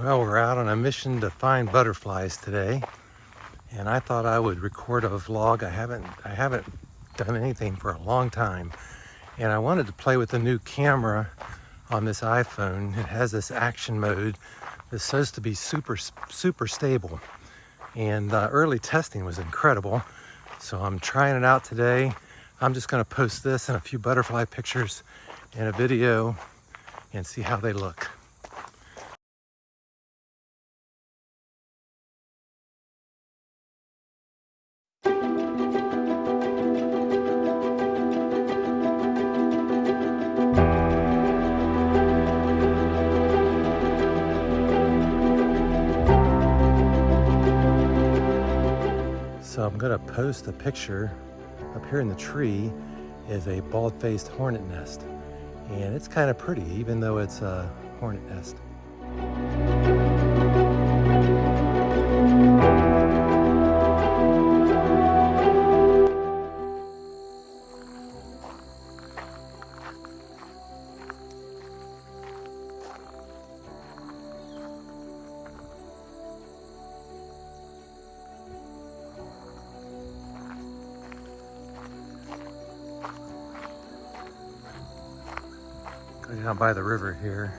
Well, we're out on a mission to find butterflies today. And I thought I would record a vlog. I haven't I haven't done anything for a long time. And I wanted to play with the new camera on this iPhone. It has this action mode that's supposed to be super super stable. And uh, early testing was incredible. So I'm trying it out today. I'm just gonna post this and a few butterfly pictures and a video and see how they look. So I'm gonna post a picture up here in the tree is a bald-faced hornet nest. And it's kind of pretty, even though it's a hornet nest. Down by the river here.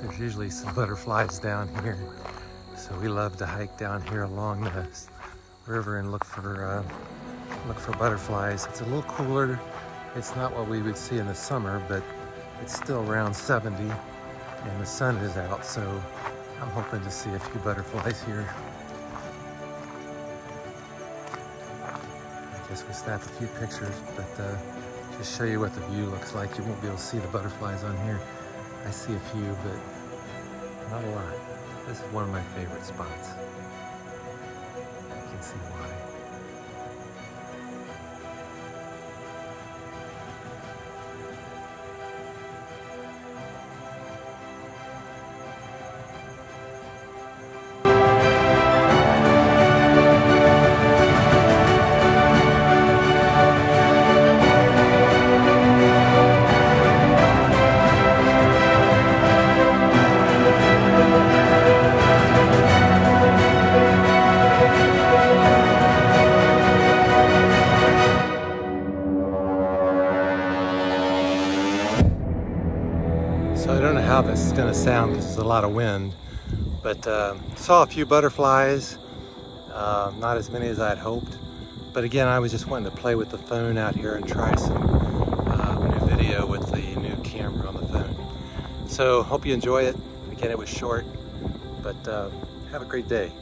There's usually some butterflies down here. So we love to hike down here along the river and look for uh, look for butterflies. It's a little cooler. It's not what we would see in the summer, but it's still around 70 and the sun is out. So I'm hoping to see a few butterflies here. I guess we snapped a few pictures, but uh, just show you what the view looks like. You won't be able to see the butterflies on here. I see a few, but not a lot. This is one of my favorite spots. You can see this is going to sound because there's a lot of wind, but uh, saw a few butterflies, uh, not as many as I'd hoped. But again, I was just wanting to play with the phone out here and try some uh, new video with the new camera on the phone. So hope you enjoy it. Again, it was short, but uh, have a great day.